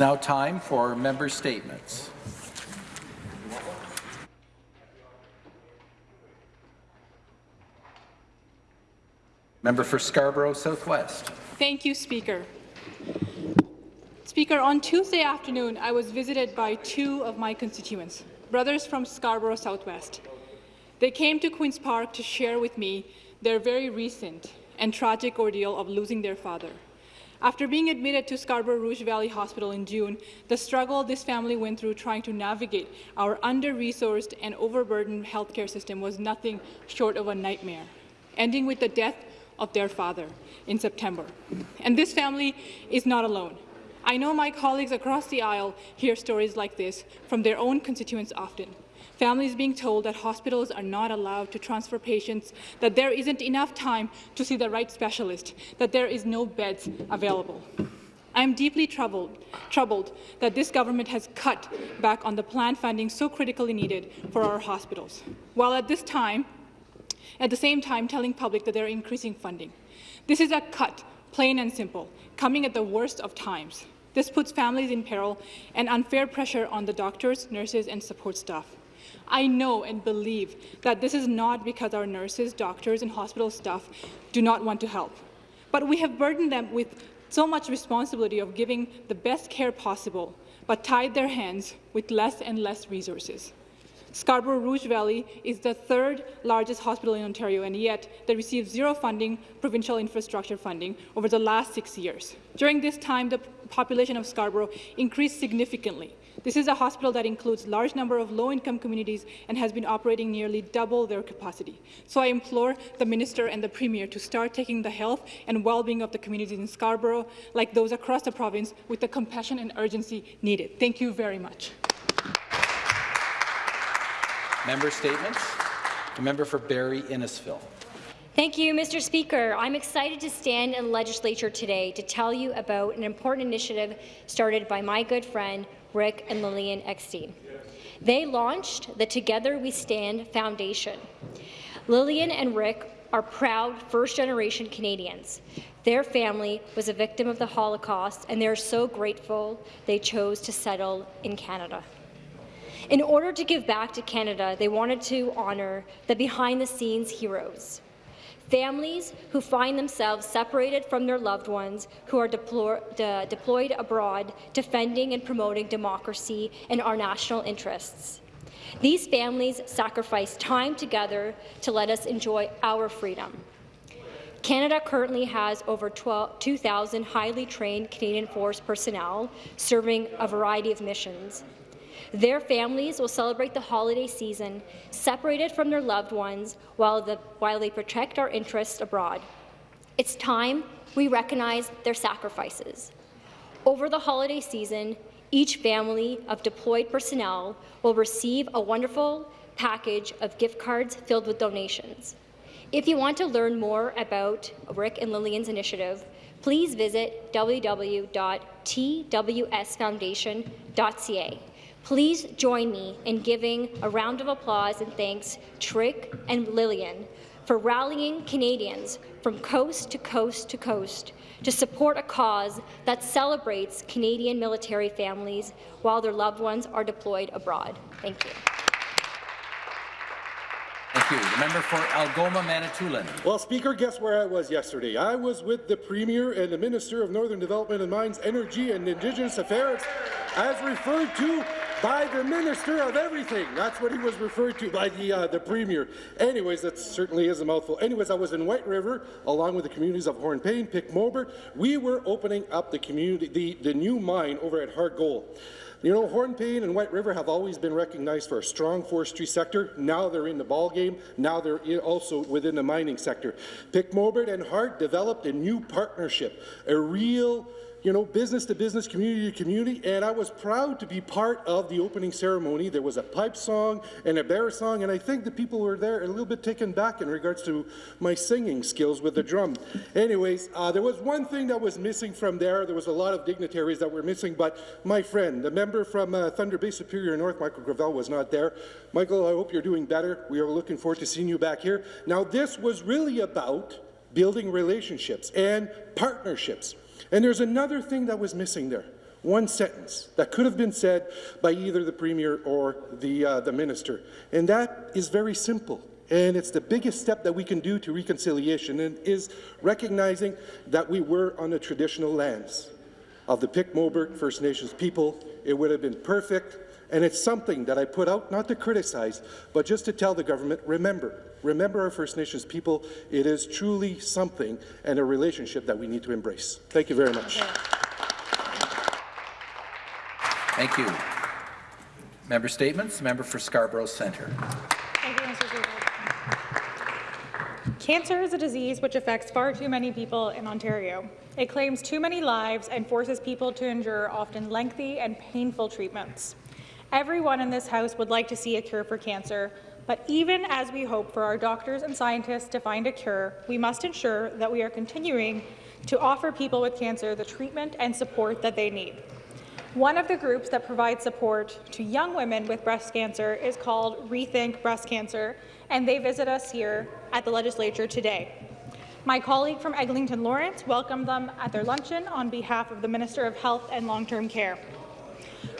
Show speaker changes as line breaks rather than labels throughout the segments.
now time for member statements. Member for Scarborough Southwest.
Thank you, Speaker. Speaker, on Tuesday afternoon, I was visited by two of my constituents, brothers from Scarborough Southwest. They came to Queen's Park to share with me their very recent and tragic ordeal of losing their father. After being admitted to Scarborough Rouge Valley Hospital in June, the struggle this family went through trying to navigate our under-resourced and overburdened healthcare system was nothing short of a nightmare, ending with the death of their father in September. And this family is not alone. I know my colleagues across the aisle hear stories like this from their own constituents often. Families being told that hospitals are not allowed to transfer patients, that there isn't enough time to see the right specialist, that there is no beds available. I am deeply troubled, troubled that this government has cut back on the planned funding so critically needed for our hospitals, while at this time at the same time telling public that they're increasing funding. This is a cut, plain and simple, coming at the worst of times. This puts families in peril and unfair pressure on the doctors, nurses, and support staff. I know and believe that this is not because our nurses, doctors, and hospital staff do not want to help, but we have burdened them with so much responsibility of giving the best care possible, but tied their hands with less and less resources. Scarborough Rouge Valley is the third largest hospital in Ontario, and yet they received zero funding, provincial infrastructure funding, over the last six years. During this time, the population of Scarborough increased significantly. This is a hospital that includes large number of low-income communities and has been operating nearly double their capacity. So I implore the Minister and the Premier to start taking the health and well-being of the communities in Scarborough, like those across the province, with the compassion and urgency needed. Thank you very much.
Member statements. The member for Barrie Innisfil.
Thank you, Mr. Speaker. I'm excited to stand in the legislature today to tell you about an important initiative started by my good friend Rick and Lillian Eckstein. They launched the Together We Stand Foundation. Lillian and Rick are proud first-generation Canadians. Their family was a victim of the Holocaust, and they're so grateful they chose to settle in Canada. In order to give back to Canada, they wanted to honour the behind-the-scenes heroes, families who find themselves separated from their loved ones who are de deployed abroad, defending and promoting democracy and our national interests. These families sacrifice time together to let us enjoy our freedom. Canada currently has over 2,000 highly trained Canadian Force personnel serving a variety of missions. Their families will celebrate the holiday season separated from their loved ones while, the, while they protect our interests abroad. It's time we recognize their sacrifices. Over the holiday season, each family of deployed personnel will receive a wonderful package of gift cards filled with donations. If you want to learn more about Rick and Lillian's initiative, please visit www.twsfoundation.ca. Please join me in giving a round of applause and thanks to Rick and Lillian for rallying Canadians from coast to coast to coast to support a cause that celebrates Canadian military families while their loved ones are deployed abroad. Thank you.
Thank you. The member for Algoma, Manitoulin.
Well, Speaker, guess where I was yesterday? I was with the Premier and the Minister of Northern Development and Mines, Energy and Indigenous Affairs, as referred to by the Minister of Everything. That's what he was referred to by the, uh, the Premier. Anyways, that certainly is a mouthful. Anyways, I was in White River along with the communities of Hornepayne, Pic We were opening up the community, the, the new mine over at Harte Gold. You know, Hornepayne and White River have always been recognized for a strong forestry sector. Now they're in the ball game. Now they're also within the mining sector. Pic and Harte developed a new partnership, a real you know, business to business, community to community, and I was proud to be part of the opening ceremony. There was a pipe song and a bear song, and I think the people were there a little bit taken back in regards to my singing skills with the drum. Anyways, uh, there was one thing that was missing from there. There was a lot of dignitaries that were missing, but my friend, the member from uh, Thunder Bay Superior North, Michael Gravelle, was not there. Michael, I hope you're doing better. We are looking forward to seeing you back here. Now, this was really about building relationships and partnerships. And there's another thing that was missing there. one sentence that could have been said by either the Premier or the, uh, the Minister. And that is very simple. And it's the biggest step that we can do to reconciliation and is recognizing that we were on the traditional lands of the Pic-Mobert First Nations people. It would have been perfect, and it's something that I put out not to criticize, but just to tell the government, remember, remember our First Nations people. It is truly something and a relationship that we need to embrace. Thank you very much.
Thank you. Member statements. Member for Scarborough Centre.
Thank you, Mr. Speaker. Cancer is a disease which affects far too many people in Ontario. It claims too many lives and forces people to endure often lengthy and painful treatments. Everyone in this House would like to see a cure for cancer, but even as we hope for our doctors and scientists to find a cure, we must ensure that we are continuing to offer people with cancer the treatment and support that they need. One of the groups that provides support to young women with breast cancer is called Rethink Breast Cancer, and they visit us here at the Legislature today. My colleague from Eglinton Lawrence welcomed them at their luncheon on behalf of the Minister of Health and Long-Term Care.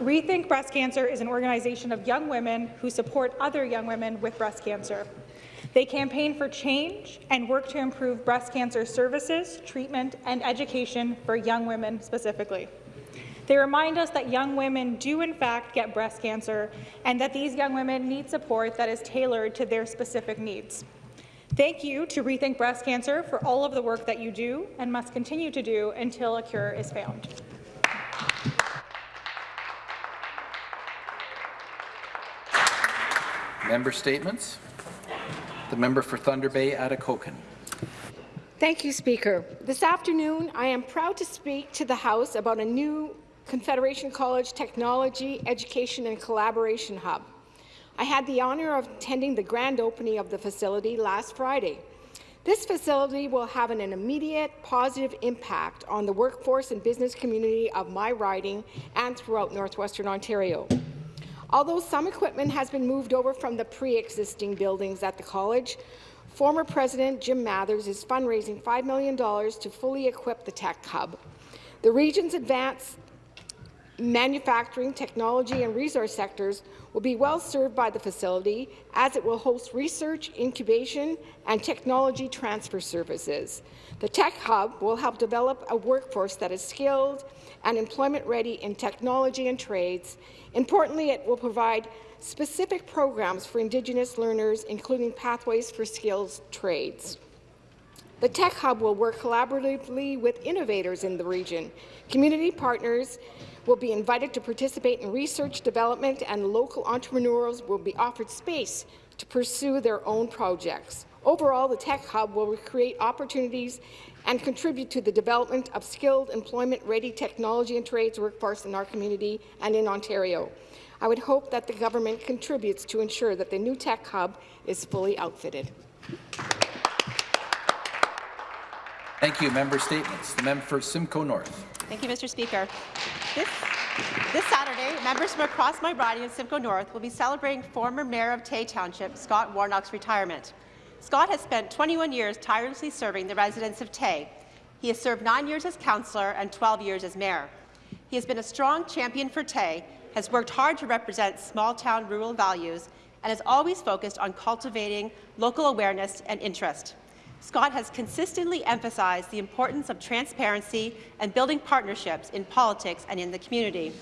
Rethink Breast Cancer is an organization of young women who support other young women with breast cancer. They campaign for change and work to improve breast cancer services, treatment, and education for young women specifically. They remind us that young women do in fact get breast cancer and that these young women need support that is tailored to their specific needs. Thank you to Rethink Breast Cancer for all of the work that you do and must continue to do until a cure is found.
Member statements. The member for Thunder Bay, Atikokan.
Thank you, Speaker. This afternoon, I am proud to speak to the House about a new Confederation College Technology, Education and Collaboration Hub. I had the honour of attending the grand opening of the facility last Friday. This facility will have an immediate positive impact on the workforce and business community of my riding and throughout northwestern Ontario. Although some equipment has been moved over from the pre-existing buildings at the college, former President Jim Madder is fundraising $5 million to fully equip the tech hub. The region's advanced manufacturing, technology and resource sectors will be well served by the facility as it will host research, incubation and technology transfer services. The Tech Hub will help develop a workforce that is skilled and employment-ready in technology and trades. Importantly, it will provide specific programs for Indigenous learners, including pathways for skills trades. The Tech Hub will work collaboratively with innovators in the region, community partners, will be invited to participate in research development and local entrepreneurs will be offered space to pursue their own projects. Overall, the Tech Hub will create opportunities and contribute to the development of skilled, employment-ready technology and trades workforce in our community and in Ontario. I would hope that the government contributes to ensure that the new Tech Hub is fully outfitted.
Thank you. Member statements. The member for Simcoe North.
Thank you, Mr. Speaker. This, this Saturday, members from across my riding in Simcoe North will be celebrating former Mayor of Tay Township, Scott Warnock's retirement. Scott has spent 21 years tirelessly serving the residents of Tay. He has served nine years as councillor and 12 years as mayor. He has been a strong champion for Tay, has worked hard to represent small-town rural values, and has always focused on cultivating local awareness and interest. Scott has consistently emphasized the importance of transparency and building partnerships in politics and in the community.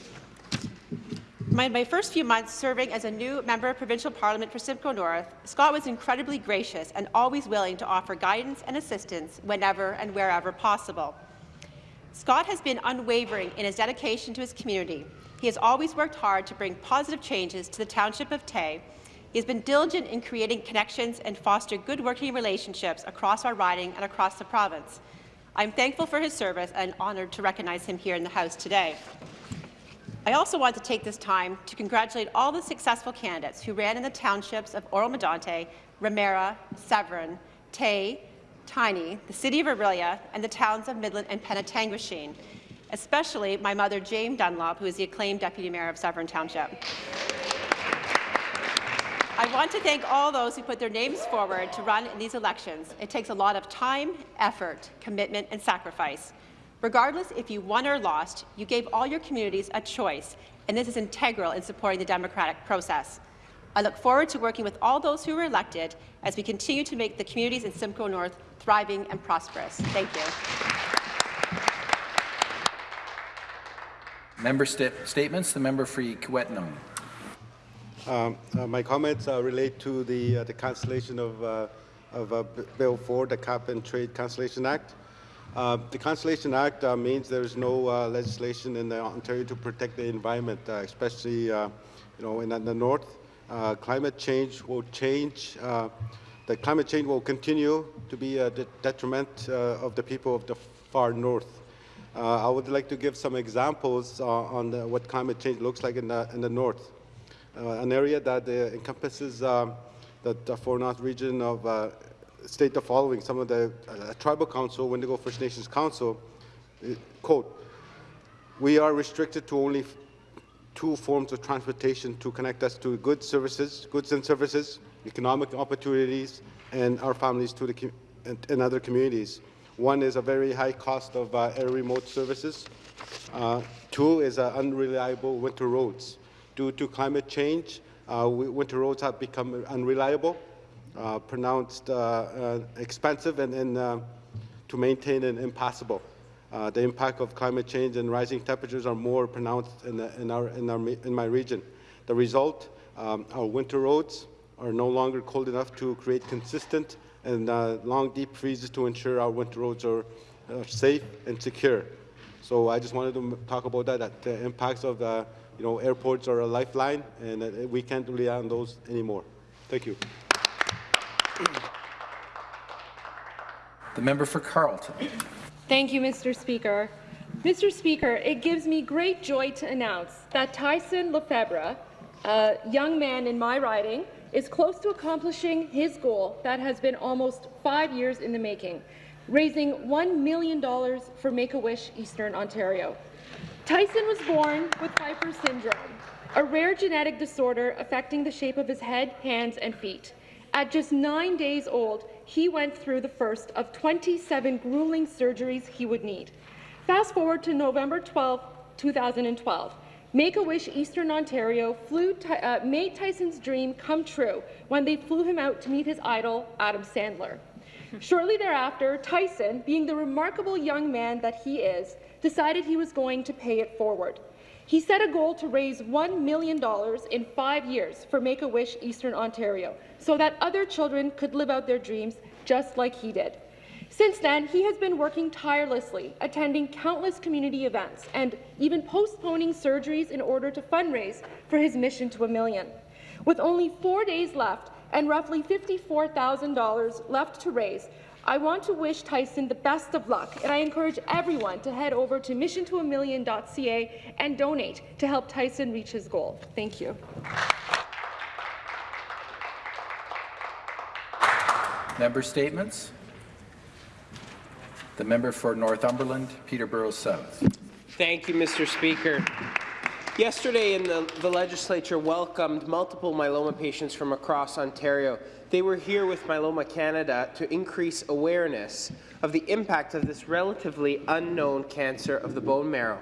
My, my, first few months serving as a new member of provincial parliament for Simcoe North, Scott was incredibly gracious and always willing to offer guidance and assistance whenever and wherever possible. Scott has been unwavering in his dedication to his community. He has always worked hard to bring positive changes to the township of Tay he has been diligent in creating connections and foster good working relationships across our riding and across the province. I'm thankful for his service and honoured to recognize him here in the House today. I also want to take this time to congratulate all the successful candidates who ran in the townships of Oro-Medonte, Ramara, Severn, Tay, Tiny, the City of Orillia, and the towns of Midland and Penetanguishene, especially my mother, Jane Dunlop, who is the acclaimed Deputy Mayor of Severn Township. I want to thank all those who put their names forward to run in these elections. It takes a lot of time, effort, commitment and sacrifice. Regardless if you won or lost, you gave all your communities a choice, and this is integral in supporting the democratic process. I look forward to working with all those who were elected as we continue to make the communities in Simcoe North thriving and prosperous. Thank you.
Member sta statements. The member for Kiiwetinoong.
Um, uh, my comments uh, relate to the, uh, the cancellation of, uh, of uh, Bill 4, the Cap and Trade Cancellation Act. Uh, the Cancellation Act uh, means there is no uh, legislation in Ontario to protect the environment, uh, especially uh, you know in, in the north. Climate change will change. The climate change will continue to be a de- detriment of the people of the far north. I would like to give some examples on the, what climate change looks like in the, in the north. An area that encompasses the, the Far North region of state the following. Some of the uh, tribal council, Windigo First Nations Council, uh, quote, we are restricted to only two forms of transportation to connect us to goods, services, goods and services, economic opportunities, and our families to the and, and other communities. One is a very high cost of uh, air remote services. Uh, two is uh, unreliable winter roads. Due to climate change, uh, winter roads have become unreliable, uh, pronounced uh, uh, expensive, and, and uh, to maintain and impossible. The impact of climate change and rising temperatures are more pronounced in, the, in, our, in, our, in my region. The result, um, our winter roads are no longer cold enough to create consistent and long deep freezes to ensure our winter roads are uh, safe and secure. So I just wanted to talk about that, that the impacts of the, you know, airports are a lifeline and we can't rely on those anymore. Thank you.
The member for Carleton.
Thank you, Mr. Speaker. Mr. Speaker, it gives me great joy to announce that Tyson Lefebvre, a young man in my riding, is close to accomplishing his goal that has been almost five years in the making, raising $1 million for Make-A-Wish Eastern Ontario. Tyson was born with Pfeiffer syndrome, a rare genetic disorder affecting the shape of his head, hands, and feet. At just nine days old, he went through the first of 27 grueling surgeries he would need. Fast forward to November 12, 2012. Make-A-Wish Eastern Ontario flew uh, made Tyson's dream come true when they flew him out to meet his idol, Adam Sandler. Shortly thereafter, Tyson, being the remarkable young man that he is, decided he was going to pay it forward. He set a goal to raise $1 million in five years for Make-A-Wish Eastern Ontario so that other children could live out their dreams just like he did. Since then, he has been working tirelessly, attending countless community events and even postponing surgeries in order to fundraise for his mission to a million. With only four days left and roughly $54,000 left to raise, I want to wish Tyson the best of luck, and I encourage everyone to head over to missiontoamillion.ca and donate to help Tyson reach his goal. Thank you.
Member statements. The member for Northumberland, Peterborough South.
Thank you, Mr. Speaker. Yesterday, in the, the legislature welcomed multiple myeloma patients from across Ontario. They were here with Myeloma Canada to increase awareness of the impact of this relatively unknown cancer of the bone marrow.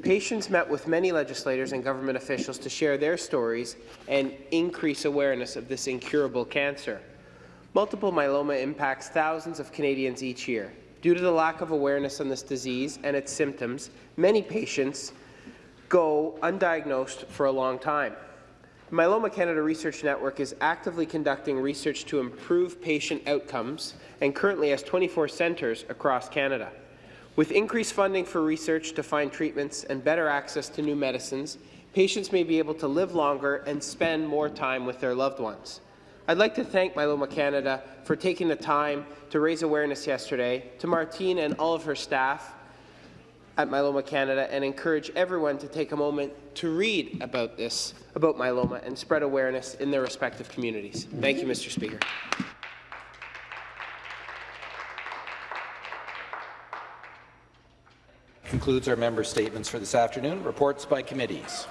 Patients met with many legislators and government officials to share their stories and increase awareness of this incurable cancer. Multiple myeloma impacts thousands of Canadians each year. Due to the lack of awareness on this disease and its symptoms, many patients go undiagnosed for a long time. Myeloma Canada Research Network is actively conducting research to improve patient outcomes and currently has 24 centres across Canada. With increased funding for research to find treatments and better access to new medicines, patients may be able to live longer and spend more time with their loved ones. I'd like to thank Myeloma Canada for taking the time to raise awareness yesterday, to Martine and all of her staff at Myeloma Canada, and encourage everyone to take a moment to read about this, about myeloma, and spread awareness in their respective communities. Thank you, Mr. Speaker.
Concludes our member statements for this afternoon. Reports by committees.